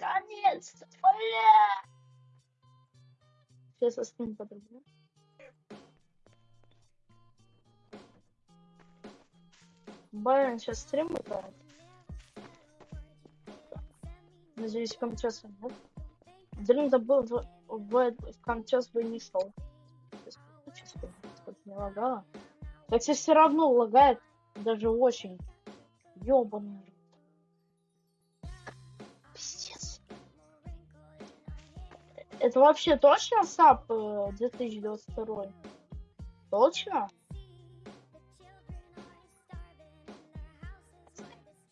наконец-то! Сейчас остынь подробно. Байрон сейчас стрим играет. Надеюсь, камчас нет. Дрим забыл в, в, в камчас бы не шел. Сейчас не лагало. Хотя все равно лагает даже очень. Ёбаный. Это вообще точно САП э, 2022? Точно?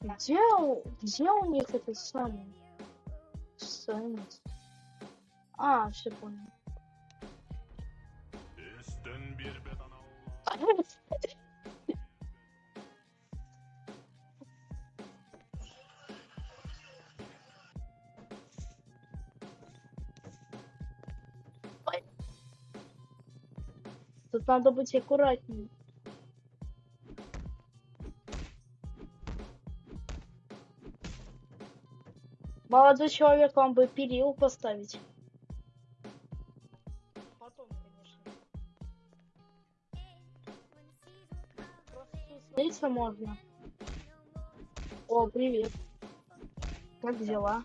Где, где у них этот самый? А, все понял. Тут надо быть аккуратнее. Молодой человек, вам бы перил поставить. Потом, конечно. Просто слиться можно. О, привет. Как дела?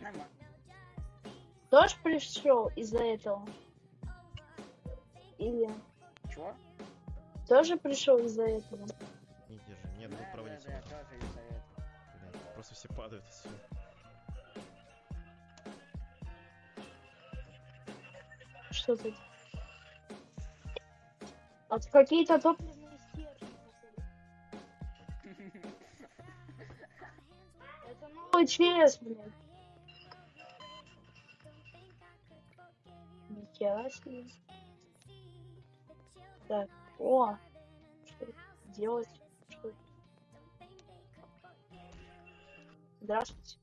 Нормально. Тоже пришел из-за этого? Или Чего? тоже пришел из-за этого? Не держи, нет, Да, буду да, проводить да, его. тоже из-за этого. Блядь, Просто все падают отсюда. Что тут? А тут какие-то топливные стержни. Это новый ЧС, блядь. Нихера себе. Так, о, что делать? Что? Здравствуйте.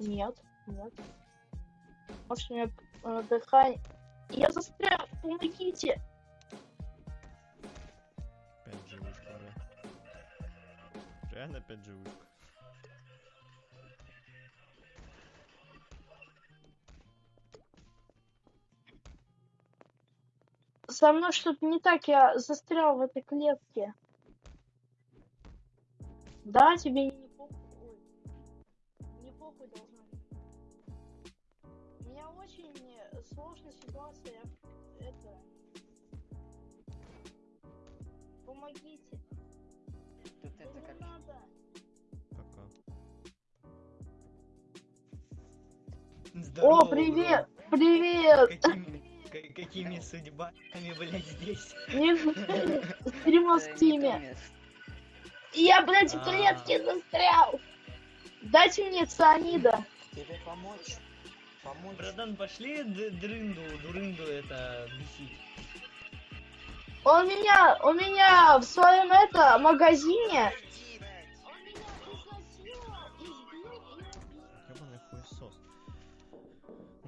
Нет, нет. Может, у меня э. Я застрял, помогите! Пять живушка, бля. Реально пять живушка. Со мной что-то не так, я застрял в этой клетке. Да, тебе не похуй. Не похуй должна быть. У меня очень сложная ситуация. Я- Это... Помогите. Тут это как... надо. Пока. О, привет! Привет! Какими, ка- какими судьбами, блядь, здесь? Не стрима в стиме. Я, блядь, в А. клетке застрял. Дайте мне цианида. Тебе помочь? Помочь? Братан, пошли дрынду, дурынду это бесить. Он меня, у меня в своем это магазине.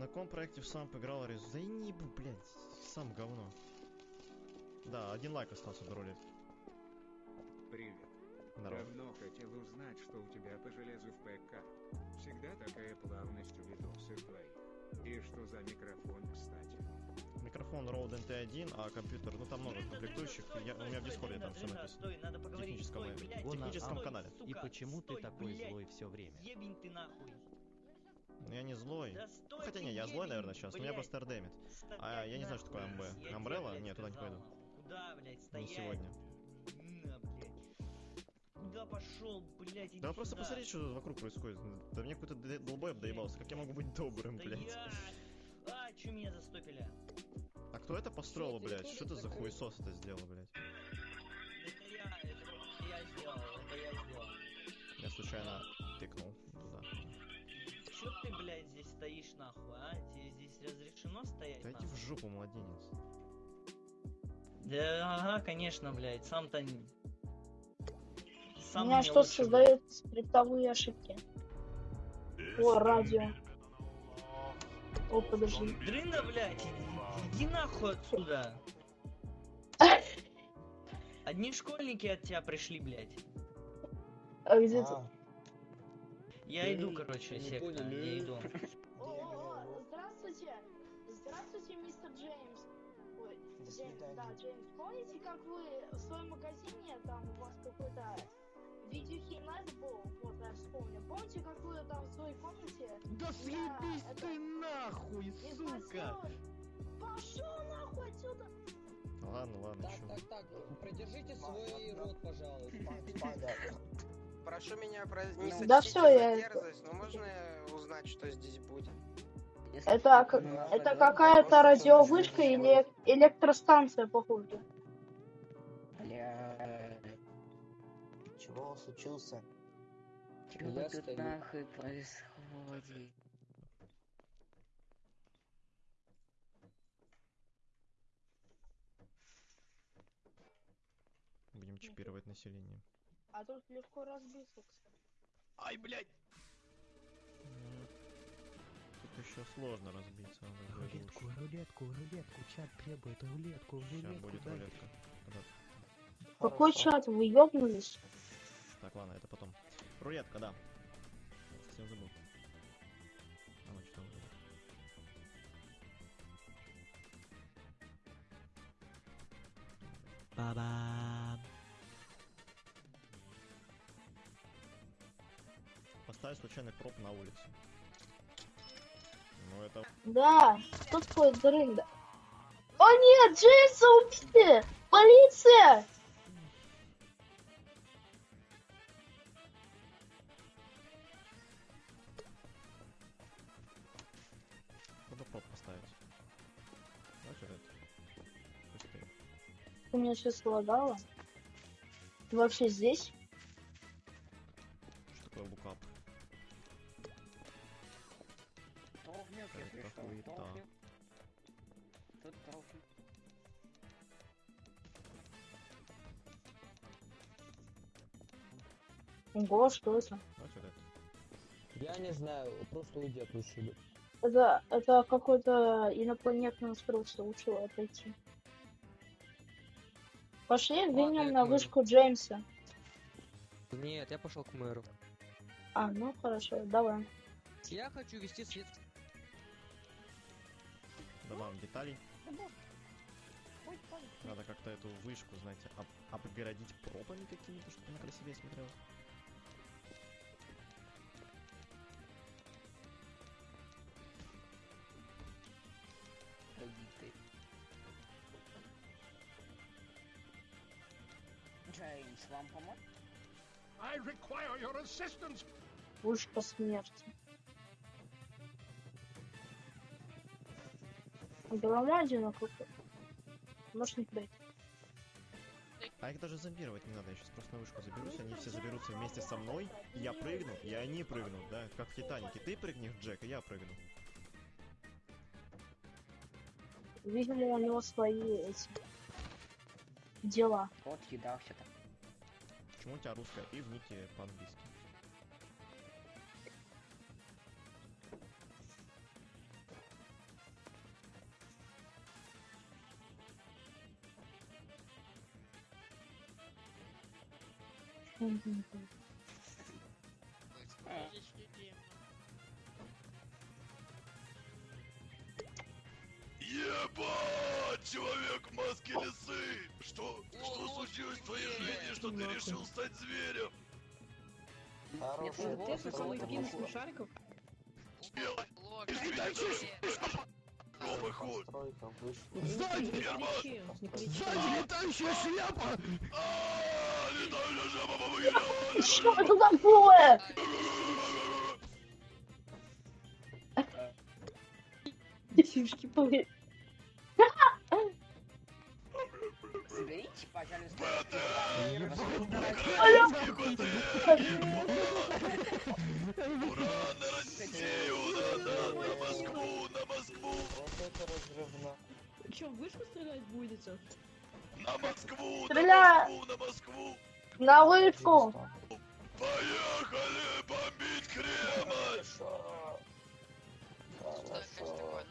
На каком проекте в сам поиграл Рез? Да и не ебу, блядь, сам говно. Да, один лайк остался до ролика. Привет. Здорово. Давно хотел узнать, что у тебя по железу в ПК. Всегда такая плавность у видосы твоих. И что за микрофон, кстати? Микрофон Rode NT1, а компьютер, ну там много комплектующих. Я, у меня в дискорде там все написано. Стой, надо В поговорить. техническом, Стой, блядь, в техническом канале. сука, И почему ты такой блядь. злой все время? Ебень ты нахуй. Ну, Я не злой. Да стой Хотя не, я злой, ебень, наверное, сейчас, но меня блядь. просто. Стоять А, я не знаю, что такое. МБ. Блядь, Нет, туда не пойду. Куда, блядь, Не стоять? сегодня. На, блядь. Куда пошел, блядь, иди Да вы просто сюда. посмотрите, что тут вокруг происходит. Да мне какой-то долбоеб доебался. Как я могу быть добрым, блядь? я... А, чё меня застопили? А кто это построил, блядь? Что это за хуесос это сделал, блядь? Это я, это я сделал, это я сделал. Я случайно тыкнул стоишь нахуй, а? Тебе здесь разрешено стоять Да иди в жопу, младенец. Да, ага, конечно, блядь, сам-то... не- У Сам меня что лучше, создает скриптовые ошибки. О, радио. О, подожди. Дрында, блядь, иди, нахуй отсюда. Одни школьники от тебя пришли, блядь. А где ты? А, Я иду, короче, секта, я иду. свидания. да, Джеймс. Помните, как вы в своем магазине, там у вас какой-то видеохинайт был? Вот, я вспомнил. Помните, как вы там в своей комнате? Да съебись ты нахуй, не спросил? Пошел нахуй отсюда! Ладно, ладно, Так, чё. так, так, придержите свой рот, пожалуйста. Прошу меня про... не Да за я- дерзость, но можно узнать, что здесь будет? Это, как- это какая-то радиовышка или электростанция, походу. Бля. Чего случился? Я Чего тут стою. нахуй происходит? Будем чипировать население. А тут легко разбиться, кстати. Ай, блядь! Еще сложно разбиться. Рулетку, рулетку, рулетку, чат требует рулетку, Сейчас рулетку. будет дайте. рулетка. Когда- Какой чат? Вы ёбнулись? Так, ладно, это потом. Рулетка, да. Совсем забыл. А что там будет. Ба-бам. Поставь случайный проб на улице. Ну это... Да, что такое дрында? О нет, Джеймса убили! Полиция! Надо проб поставить. Вот это. У меня сейчас лагало. Ты вообще здесь? Хуета. Толкнёк. Тут толкнёк. Ого, что это? Я не знаю, просто уйди отсюда. Это, это какое-то инопланетное устройство, лучше отойти. Пошли, двинем на вышку Джеймса. Нет, я пошел к мэру. А, ну хорошо, давай. Я хочу вести свет. Добавим деталей. Надо как-то эту вышку, знаете, об- обгородить пробами какими-то, чтобы она красивее смотрелась. Пробитый. Джеймс, вам помочь? Вышка смерти. Громадина какой Можешь не пройти. А их даже зомбировать не надо, я сейчас просто на вышку заберусь, они все заберутся вместе со мной, и я прыгну, и они прыгнут, да, как в Титанике. Ты прыгнешь, Джек, и я прыгну. Видимо, у него свои эти дела. Вот еда все так. Почему у тебя русская и в нике по-английски? Ебать, человек в маске лисы! Что, что случилось в твоей жизни, что ты решил стать зверем? Хороший. Ты Стой, какой-то хуй. смешариков? Новый ход! Не кричи. летающая шляпа! А, летающая шляпа помогите! Что это такое? Детишки. Блин, Соберите, пожалуйста. Ура, на Россию! На, на, на Москву! На Москву! Вот это разрывно. Че, в вышку стрелять будете? На Москву! На Стреляй! Москву! На Москву! на вышку. Поехали бомбить Кремль! Хорошо. Хорошо.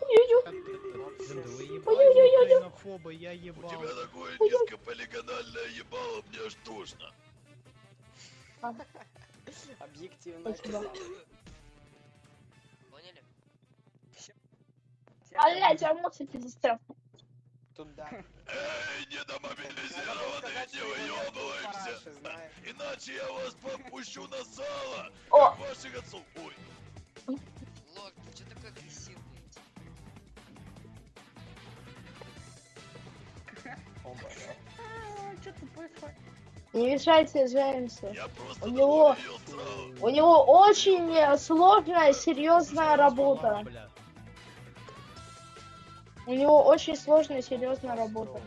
Ой-ой-ой. Ой-ой-ой. Ксенофобы, я У ебал. тебя такое низкополигональное ебало, мне аж тошно. Объективно. Спасибо. описал. Поняли? Блять, эмоции пиздец. Туда. Эй, недомобилизированные, не выебываемся! Иначе я вас попущу на сало, О! ваших отцов. Ой, Лок, ты что такой агрессивный? Происходит? Не мешайте Джеймсу. У него, у него очень э, сложная, серьезная работа. У него очень сложная, серьезная работа.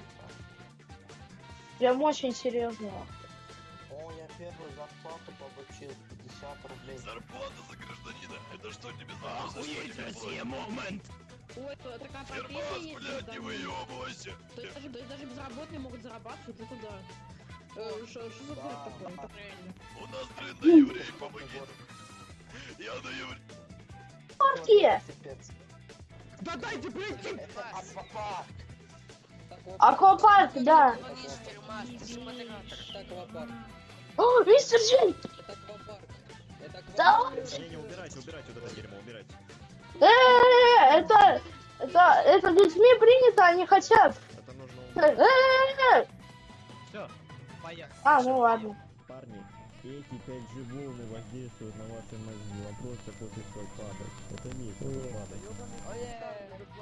Прям очень серьезная. О, я первую зарплату получил 50 рублей. Зарплата за гражданина, это что тебе за Охуеть, Россия, Ой, это такая профессия Фермас, есть. блядь, не выебывайся! То есть даже, то даже безработные могут зарабатывать, это да. Э, Что за город такой? Это правильно. У нас, блин, на еврей помоги. Я на еврей. Парки! Да дайте пройти! Это аквапарк. Аквапарк, да. О, мистер Джей! Это аквапарк. Это Да аквапарк. Не, не, убирайте, убирайте вот это дерьмо, убирайте. Э, это, это, это людьми принято, они хотят. Это нужно Э, убрать. э, э. Все, поехали. А, ну ладно. Эти 5G волны воздействуют на ваши мозги. Вам просто что падать. Это не падать.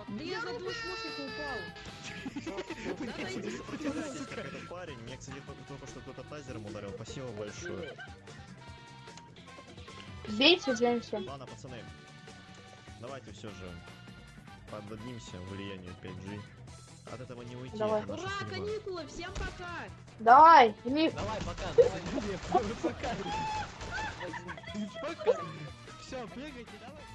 Да я за упал. Как этот парень. Мне, кстати, только, только что кто-то тазером ударил. Спасибо большое. Бейте Джеймса. Ладно, пацаны. Давайте все же поддадимся влиянию 5G. От этого не уйти. Давай. Ура, судьба. каникулы, всем пока! Давай, Ник. Давай, пока, давай. Пока. Пока. Все, прыгайте, давай.